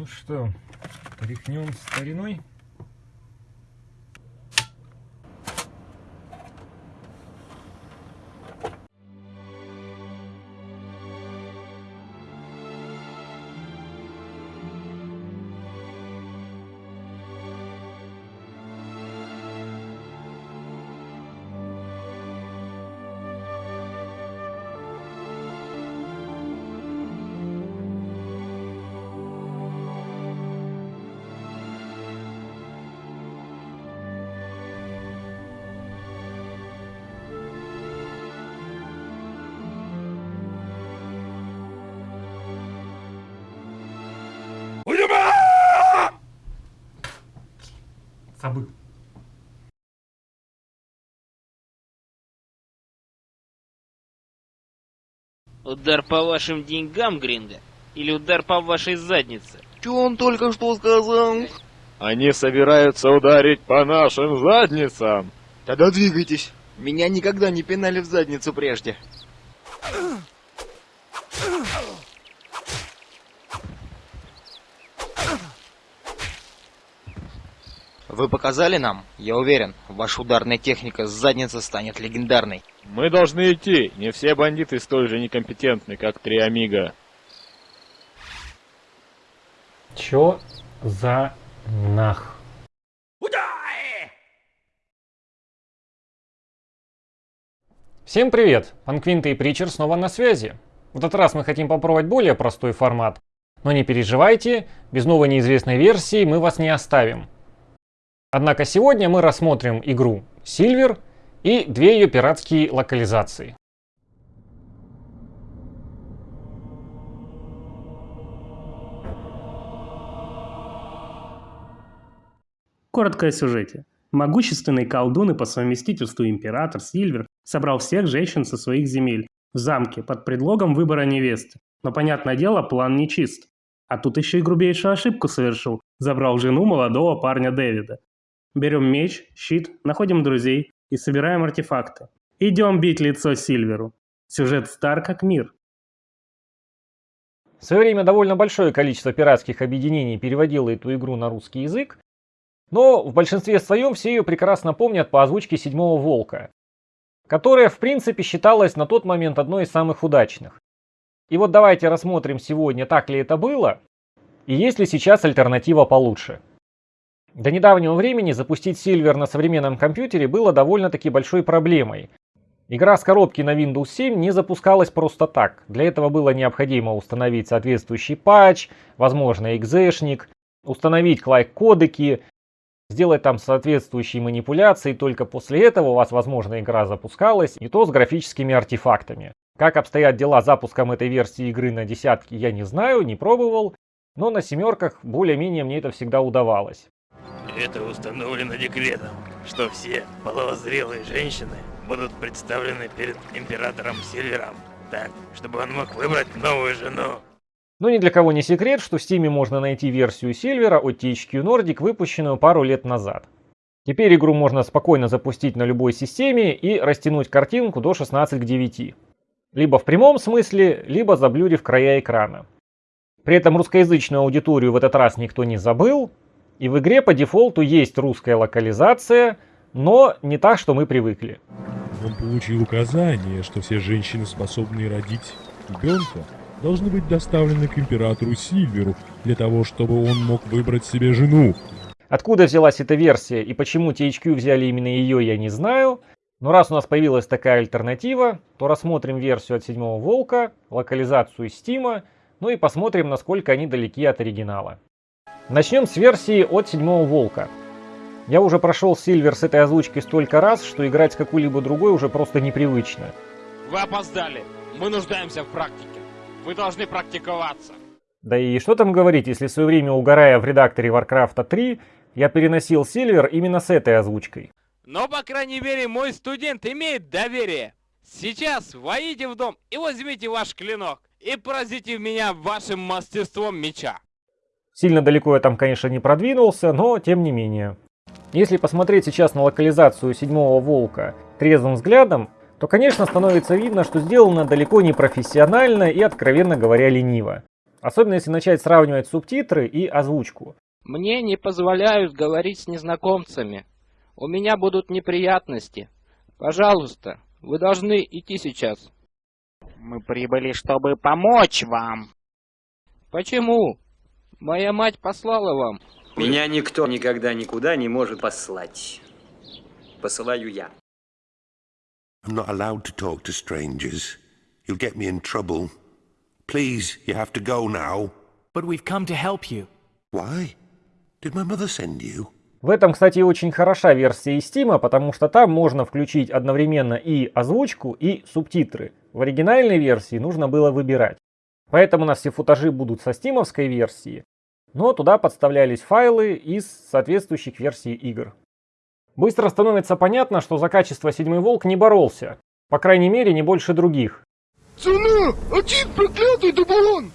Ну что, тряхнем стариной? Забыл. Удар по вашим деньгам, Гринго? Или удар по вашей заднице? Что он только что сказал? Они собираются ударить по нашим задницам. Тогда двигайтесь. Меня никогда не пинали в задницу прежде. Вы показали нам? Я уверен, ваша ударная техника с задницы станет легендарной. Мы должны идти. Не все бандиты столь же некомпетентны, как три Амиго. Чё за нах? Всем привет! Панквинта и Причер снова на связи. В этот раз мы хотим попробовать более простой формат. Но не переживайте, без новой неизвестной версии мы вас не оставим. Однако сегодня мы рассмотрим игру Silver и две ее пиратские локализации. Коротко о сюжете. Могущественный колдун и по совместительству император Сильвер собрал всех женщин со своих земель в замке под предлогом выбора невесты. Но, понятное дело, план нечист. А тут еще и грубейшую ошибку совершил. Забрал жену молодого парня Дэвида. Берем меч, щит, находим друзей и собираем артефакты. Идем бить лицо Сильверу. Сюжет стар как мир. В свое время довольно большое количество пиратских объединений переводило эту игру на русский язык, но в большинстве своем все ее прекрасно помнят по озвучке «Седьмого волка», которая в принципе считалась на тот момент одной из самых удачных. И вот давайте рассмотрим сегодня, так ли это было, и есть ли сейчас альтернатива получше. До недавнего времени запустить Silver на современном компьютере было довольно-таки большой проблемой. Игра с коробки на Windows 7 не запускалась просто так. Для этого было необходимо установить соответствующий патч, возможно экзешник, установить клайк-кодеки, сделать там соответствующие манипуляции, только после этого у вас, возможно, игра запускалась, и то с графическими артефактами. Как обстоят дела с запуском этой версии игры на десятки, я не знаю, не пробовал, но на семерках более-менее мне это всегда удавалось. Это установлено декретом, что все половозрелые женщины будут представлены перед императором Сильвером, так, чтобы он мог выбрать новую жену. Но ни для кого не секрет, что в Steam можно найти версию Сильвера от THQ Nordic, выпущенную пару лет назад. Теперь игру можно спокойно запустить на любой системе и растянуть картинку до 16 к 9. Либо в прямом смысле, либо заблюрив края экрана. При этом русскоязычную аудиторию в этот раз никто не забыл, и в игре по дефолту есть русская локализация, но не так, что мы привыкли. Он получил указание, что все женщины, способные родить ребенка, должны быть доставлены к императору Сильверу для того, чтобы он мог выбрать себе жену. Откуда взялась эта версия и почему THQ взяли именно ее, я не знаю. Но раз у нас появилась такая альтернатива, то рассмотрим версию от седьмого волка, локализацию Steam, ну и посмотрим, насколько они далеки от оригинала. Начнем с версии от седьмого волка. Я уже прошел Сильвер с этой озвучкой столько раз, что играть с какой-либо другой уже просто непривычно. Вы опоздали. Мы нуждаемся в практике. Вы должны практиковаться. Да и что там говорить, если в свое время угорая в редакторе Warcraft 3, я переносил Сильвер именно с этой озвучкой. Но, по крайней мере, мой студент имеет доверие. Сейчас войдите в дом и возьмите ваш клинок и поразите меня вашим мастерством меча. Сильно далеко я там, конечно, не продвинулся, но тем не менее. Если посмотреть сейчас на локализацию седьмого волка трезвым взглядом, то, конечно, становится видно, что сделано далеко не профессионально и, откровенно говоря, лениво. Особенно если начать сравнивать субтитры и озвучку. Мне не позволяют говорить с незнакомцами. У меня будут неприятности. Пожалуйста, вы должны идти сейчас. Мы прибыли, чтобы помочь вам. Почему? Моя мать послала вам. Меня никто никогда никуда не может послать. Посылаю я. I'm not allowed to talk to strangers. You'll get me in trouble. Please, you have to go now. But we've come to help you. Why? Did my mother send you? В этом, кстати, очень хороша версия из Steam, потому что там можно включить одновременно и озвучку, и субтитры. В оригинальной версии нужно было выбирать. Поэтому у нас все футажи будут со стимовской версии, но туда подставлялись файлы из соответствующих версий игр. Быстро становится понятно, что за качество Седьмой Волк не боролся. По крайней мере, не больше других. Цена! Один проклятый дублон!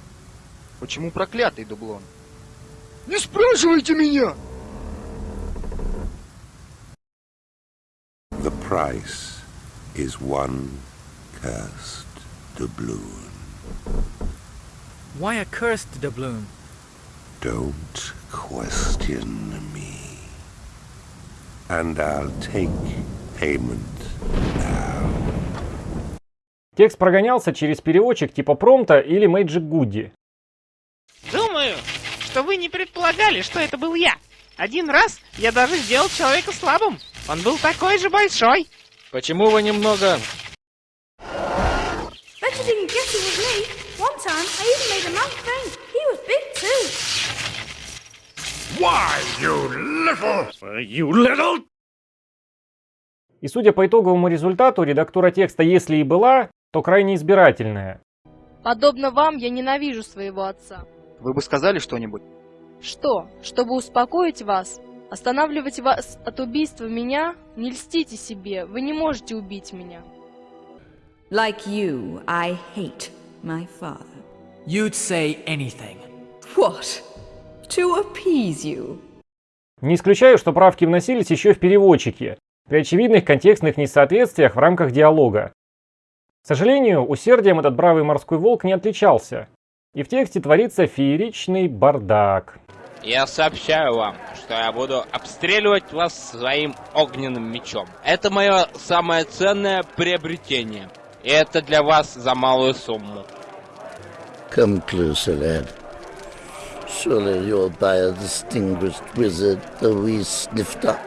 Почему проклятый дублон? Не спрашивайте меня! The price is one cursed doubloon. Why a cursed doubloon? Don't question me. And I'll take payment now. Текст прогонялся через переводчик типа промта или Magic Goody. Думаю, что вы не предполагали, что это был я. Один раз я даже сделал человека слабым. Он был такой же большой. Почему вы немного... Bet you didn't guess it was me. One time, I even made a man faint. He was big too. Why, you little... You little... И судя по итоговому результату, редактура текста, если и была, то крайне избирательная. Подобно вам, я ненавижу своего отца. Вы бы сказали что-нибудь? Что? Чтобы успокоить вас? Останавливать вас от убийства меня? Не льстите себе, вы не можете убить меня. Like you, I hate my father. You'd say anything. What? To appease you? Не исключаю, что правки вносились еще в переводчике, при очевидных контекстных несоответствиях в рамках диалога. К сожалению, усердием этот бравый морской волк не отличался, и в тексте творится фееричный бардак. Я сообщаю вам, что я буду обстреливать вас своим огненным мечом. Это мое самое ценное приобретение. И это для вас за малую сумму. Come closer, lad. Surely you're by a distinguished wizard, though we sniffed up.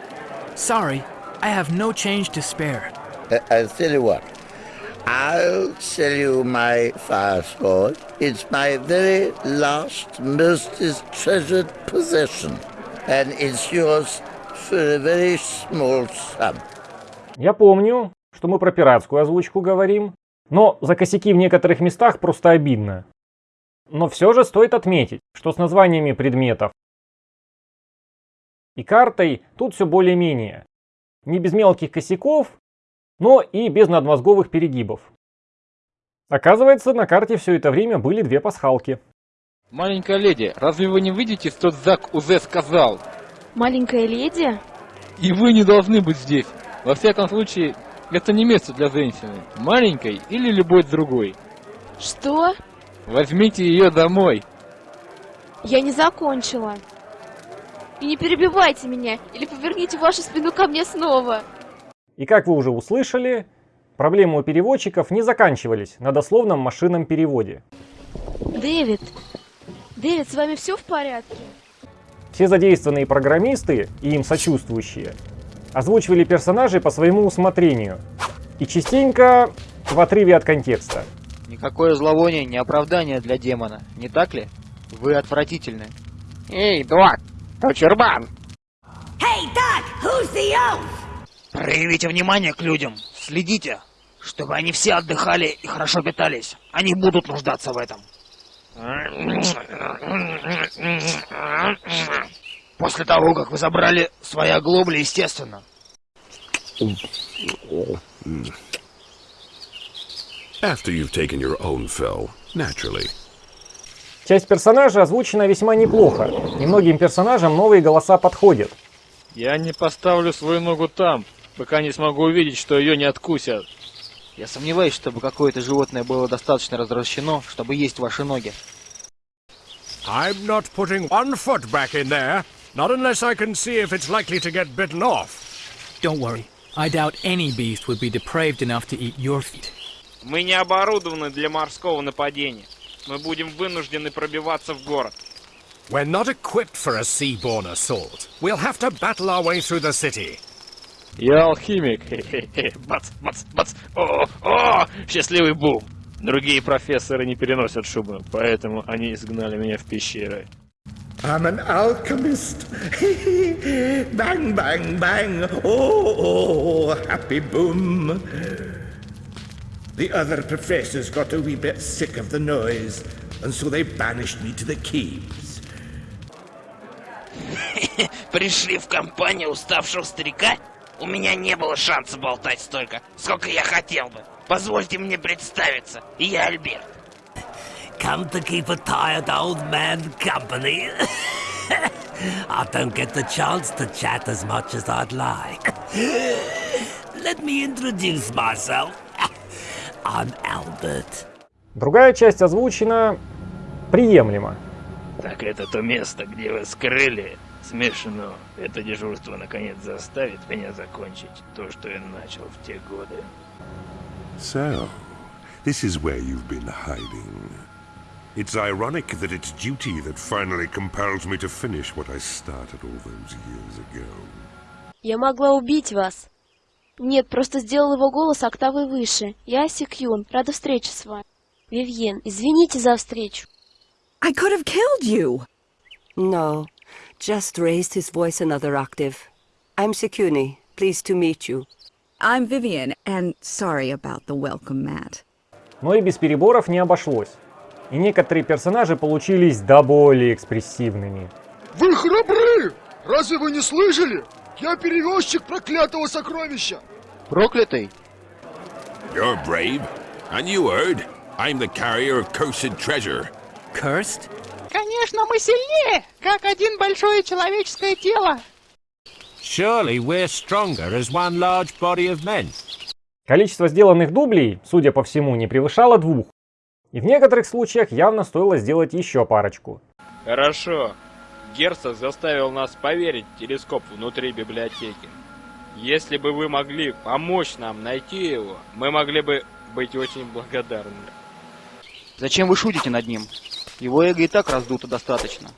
Sorry, I have no change to spare. I- I'll tell you what. I'll sell you my fire sword. It's my very last, most treasured possession. And it's yours for a very small sum. Я помню, что мы про пиратскую озвучку говорим, но за косяки в некоторых местах просто обидно. Но все же стоит отметить, что с названиями предметов и картой тут все более-менее. Не без мелких косяков, но и без надмозговых перегибов. Оказывается, на карте все это время были две пасхалки. Маленькая леди, разве вы не видите, что Зак Узе сказал? Маленькая леди? И вы не должны быть здесь. Во всяком случае, это не место для женщины. Маленькой или любой другой. Что? Возьмите ее домой. Я не закончила. И не перебивайте меня, или поверните вашу спину ко мне снова. И как вы уже услышали, проблемы у переводчиков не заканчивались на дословном машинном переводе. Дэвид, Дэвид, с вами все в порядке? Все задействованные программисты и им сочувствующие озвучивали персонажей по своему усмотрению и частенько в отрыве от контекста. Никакое зловоние не оправдание для демона, не так ли? Вы отвратительны. Эй, дурак, ты чурбан. Hey, Doc, who's the elf? Проявите внимание к людям. Следите, чтобы они все отдыхали и хорошо питались. Они будут нуждаться в этом. После того, как вы забрали свои оглобли, естественно. After you've taken your own fill, naturally. Часть персонажей озвучена весьма неплохо, и многим персонажам новые голоса подходят. Я не поставлю свою ногу там, пока не смогу увидеть, что ее не откусят. Я сомневаюсь, чтобы какое-то животное было достаточно развращено, чтобы есть ваши ноги. I'm not putting one foot back in there, not unless I can see if it's likely to get bitten off. Don't worry. I doubt any beast would be depraved enough to eat your feet. Мы не оборудованы для морского нападения. Мы будем вынуждены пробиваться в город. We're not equipped for a sea-borne assault. We'll have to battle our way through the city. Я алхимик. Бац, бац, бац. О, о, счастливый бум. Другие профессоры не переносят шубы, поэтому они изгнали меня в пещеры. I'm an alchemist. bang, bang, bang. Oh, oh, happy boom. The other professors got a wee bit sick of the noise, and so they banished me to the caves. Пришли в компанию уставшего старика? У меня не было шанса болтать столько, сколько я хотел бы. Позвольте мне представиться. Я Альберт. Come to keep a tired old man company. I don't get the chance to chat as much as I'd like. Let me introduce myself. I'm Albert. Другая часть озвучена приемлемо. Так это то место, где вы скрыли смешно. Это дежурство наконец заставит меня закончить то, что я начал в те годы. So, this is where you've been hiding. It's ironic that it's duty that finally compels me to finish what I started all those years ago. Я могла убить вас. Нет, просто сделал его голос октавой выше. Я Сикюн, рада встрече с вами. Вивьен, извините за встречу. I could have killed you. No, just raised his voice another octave. I'm Sekuni. Pleased to meet you. I'm Vivian, and sorry about the welcome mat. Но и без переборов не обошлось. И некоторые персонажи получились до более экспрессивными. Вы храбры! Разве вы не слышали? Я перевозчик проклятого сокровища! Проклятый? You're brave. And you heard? I'm the carrier of cursed treasure. Cursed? Конечно, мы сильнее, как один большое человеческое тело. Surely we're stronger as one large body of men. Количество сделанных дублей, судя по всему, не превышало двух. И в некоторых случаях явно стоило сделать еще парочку. Хорошо. Герцог заставил нас поверить в телескоп внутри библиотеки. Если бы вы могли помочь нам найти его, мы могли бы быть очень благодарны. Зачем вы шутите над ним? Его эго и так раздуто достаточно.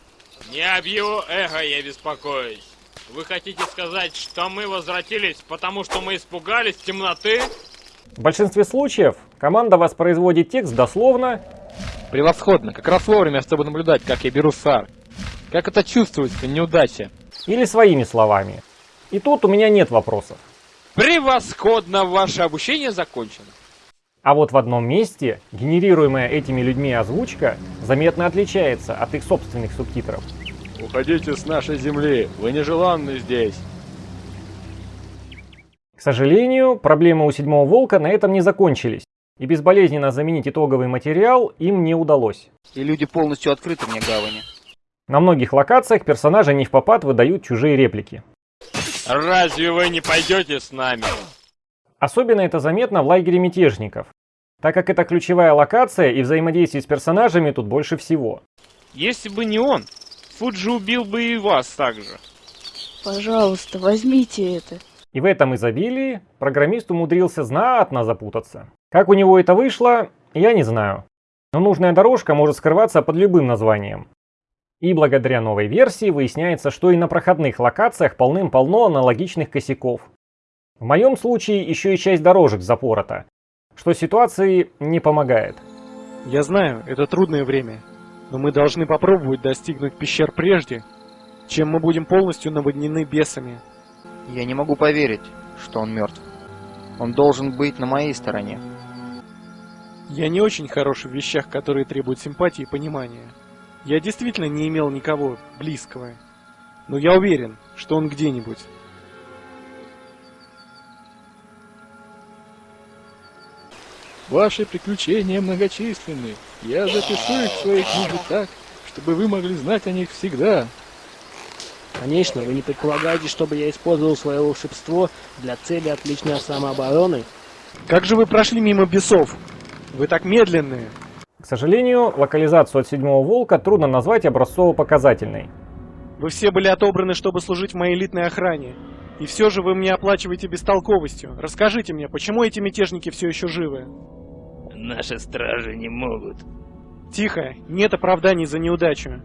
Не об его эго я беспокоюсь. Вы хотите сказать, что мы возвратились, потому что мы испугались темноты? В большинстве случаев команда воспроизводит текст дословно. Превосходно, как раз вовремя, чтобы наблюдать, как я беру сар. Как это чувствуется, неудача? Или своими словами. И тут у меня нет вопросов. Превосходно, ваше обучение закончено. А вот в одном месте генерируемая этими людьми озвучка заметно отличается от их собственных субтитров. Уходите с нашей земли, вы нежеланны здесь. К сожалению, проблемы у седьмого волка на этом не закончились, и безболезненно заменить итоговый материал им не удалось. И люди полностью открыты мне гавани. На многих локациях персонажи не в попад выдают чужие реплики. Разве вы не пойдете с нами? Особенно это заметно в лагере мятежников, так как это ключевая локация и взаимодействие с персонажами тут больше всего. Если бы не он, Фуджи убил бы и вас также. Пожалуйста, возьмите это. И в этом изобилии программист умудрился знатно запутаться. Как у него это вышло, я не знаю. Но нужная дорожка может скрываться под любым названием. И благодаря новой версии выясняется, что и на проходных локациях полным-полно аналогичных косяков. В моем случае еще и часть дорожек запорота, что ситуации не помогает. Я знаю, это трудное время, но мы должны попробовать достигнуть пещер прежде, чем мы будем полностью наводнены бесами. Я не могу поверить, что он мертв. Он должен быть на моей стороне. Я не очень хорош в вещах, которые требуют симпатии и понимания. Я действительно не имел никого близкого. Но я уверен, что он где-нибудь. Ваши приключения многочисленны. Я запишу их в своей книге так, чтобы вы могли знать о них всегда. Конечно, вы не предполагаете, чтобы я использовал свое волшебство для цели отличной самообороны? Как же вы прошли мимо бесов? Вы так медленные. К сожалению, локализацию от седьмого волка трудно назвать образцово-показательной. Вы все были отобраны, чтобы служить в моей элитной охране. И все же вы мне оплачиваете бестолковостью. Расскажите мне, почему эти мятежники все еще живы? Наши стражи не могут. Тихо, нет оправданий за неудачу.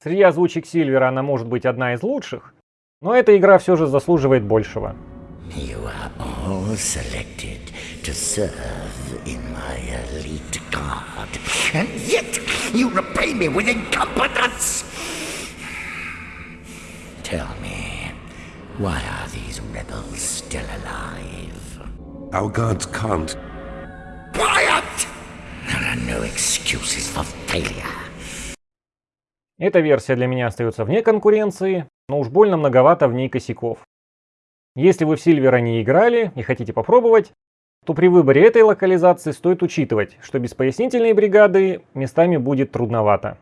Среди озвучек Сильвера она может быть одна из лучших, но эта игра все же заслуживает большего. You are all selected to serve in my elite guard, and yet you repay me with incompetence! Tell me, why are these rebels still alive? Our guards can't. Quiet! There are no excuses for failure. Эта версия для меня остается вне конкуренции, но уж больно многовато в ней косяков. Если вы в Сильвера не играли и хотите попробовать, то при выборе этой локализации стоит учитывать, что без пояснительной бригады местами будет трудновато.